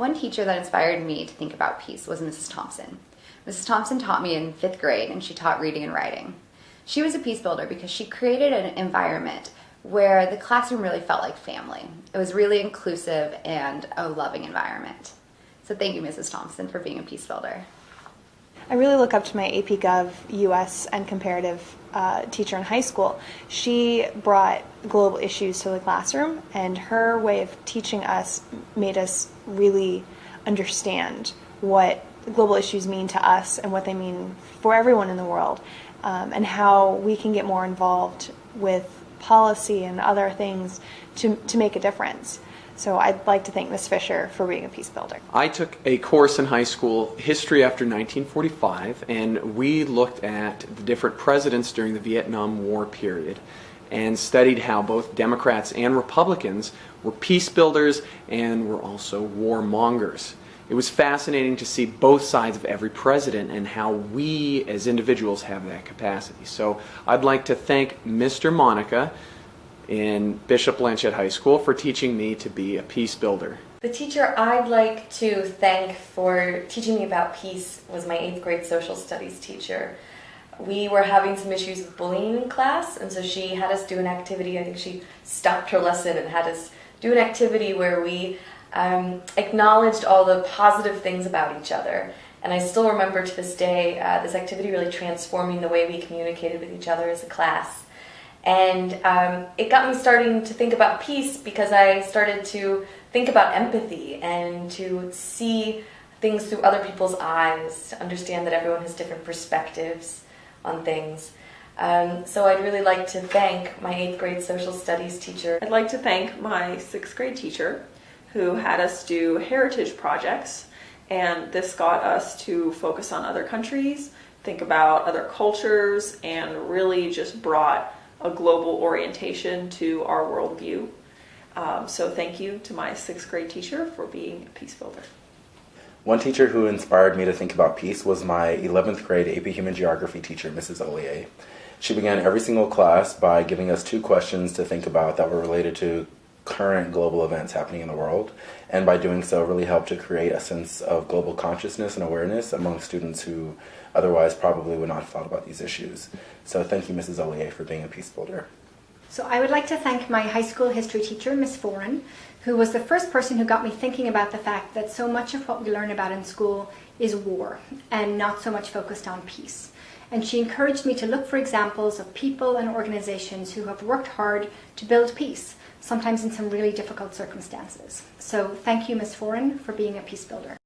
One teacher that inspired me to think about peace was Mrs. Thompson. Mrs. Thompson taught me in fifth grade and she taught reading and writing. She was a peace builder because she created an environment where the classroom really felt like family. It was really inclusive and a loving environment. So thank you, Mrs. Thompson, for being a peace builder. I really look up to my AP Gov US and comparative uh, teacher in high school. She brought global issues to the classroom, and her way of teaching us made us really understand what global issues mean to us and what they mean for everyone in the world, um, and how we can get more involved with policy and other things to, to make a difference. So I'd like to thank Ms. Fisher for being a peace builder. I took a course in high school, History After 1945, and we looked at the different presidents during the Vietnam War period and studied how both Democrats and Republicans were peace builders and were also warmongers. It was fascinating to see both sides of every president and how we as individuals have that capacity. So I'd like to thank Mr. Monica in Bishop Blanchet High School for teaching me to be a peace builder. The teacher I'd like to thank for teaching me about peace was my eighth grade social studies teacher. We were having some issues with bullying in class, and so she had us do an activity. I think she stopped her lesson and had us do an activity where we um, acknowledged all the positive things about each other. And I still remember to this day uh, this activity really transforming the way we communicated with each other as a class. And um, it got me starting to think about peace because I started to think about empathy and to see things through other people's eyes, to understand that everyone has different perspectives on things. Um, so I'd really like to thank my eighth grade social studies teacher. I'd like to thank my sixth grade teacher who had us do heritage projects and this got us to focus on other countries, think about other cultures, and really just brought a global orientation to our worldview. Um, so thank you to my sixth grade teacher for being a peace builder. One teacher who inspired me to think about peace was my 11th grade AP Human Geography teacher, Mrs. Ollier. She began every single class by giving us two questions to think about that were related to current global events happening in the world, and by doing so really helped to create a sense of global consciousness and awareness among students who otherwise probably would not have thought about these issues. So thank you, Mrs. Ollier, for being a peace builder. So I would like to thank my high school history teacher, Miss Foran, who was the first person who got me thinking about the fact that so much of what we learn about in school is war and not so much focused on peace. And she encouraged me to look for examples of people and organizations who have worked hard to build peace, sometimes in some really difficult circumstances. So thank you, Ms. Foran, for being a peace builder.